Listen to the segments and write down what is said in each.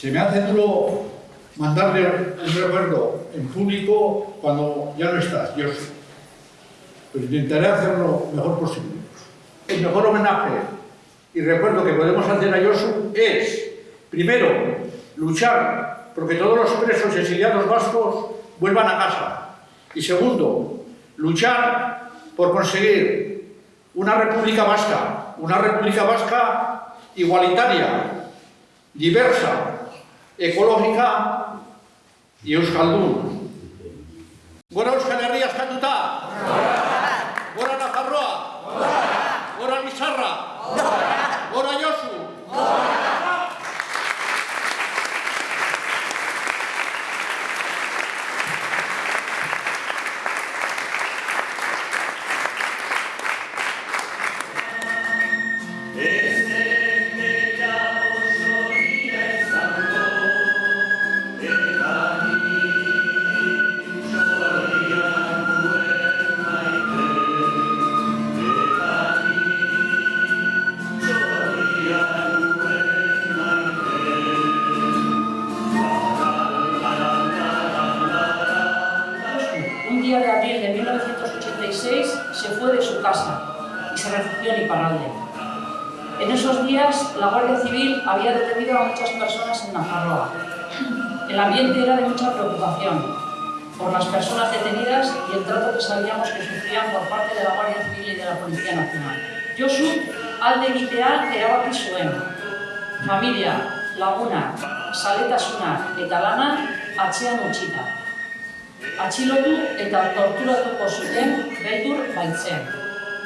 Se me hace duro mandarle un recuerdo en público cuando ya no estás, yo. Pero intentaré hacerlo lo mejor posible. El mejor homenaje y recuerdo que podemos hacer a Josu es, primero, luchar porque todos los presos y exiliados vascos vuelvan a casa. Y segundo, luchar por conseguir una república vasca, una república vasca igualitaria, diversa, ekologika euskaldun. Gora Euskal Herria eskatuta! Gora Nafarroa! Gora Lizarra! Gora día de abril de 1986 se fue de su casa y se refugió en Iparralde. En esos días, la Guardia Civil había detenido a muchas personas en Nafarroa. El ambiente era de mucha preocupación por las personas detenidas y el trato que sabíamos que sufrían por parte de la Guardia Civil y de la Policía Nacional. Josu, alde egitea erabaki zuen. Familia, laguna, saletasuna eta lana atzean utzita. Atxilotu eta torturatuko zuten beldur baitzen.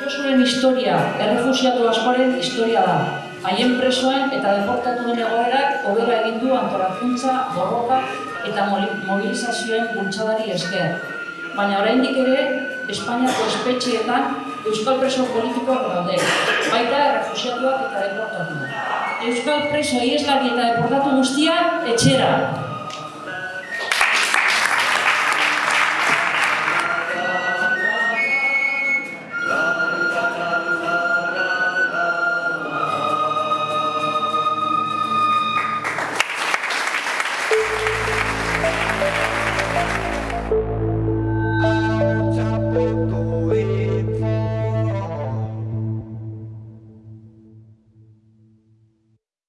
Josuren historia, errefusiatu askoren historia da. Haien presoen eta deportatuen egoerak hobera egin du antolakuntza, borroka eta mobilizazioen bultzadari esker. Baina oraindik ere, Espainiako espetxeetan Euskal preso politikoak daude, baita errefusiatuak eta deportatuak. Euskal preso ieslari eta deportatu guztia etxera, Amen.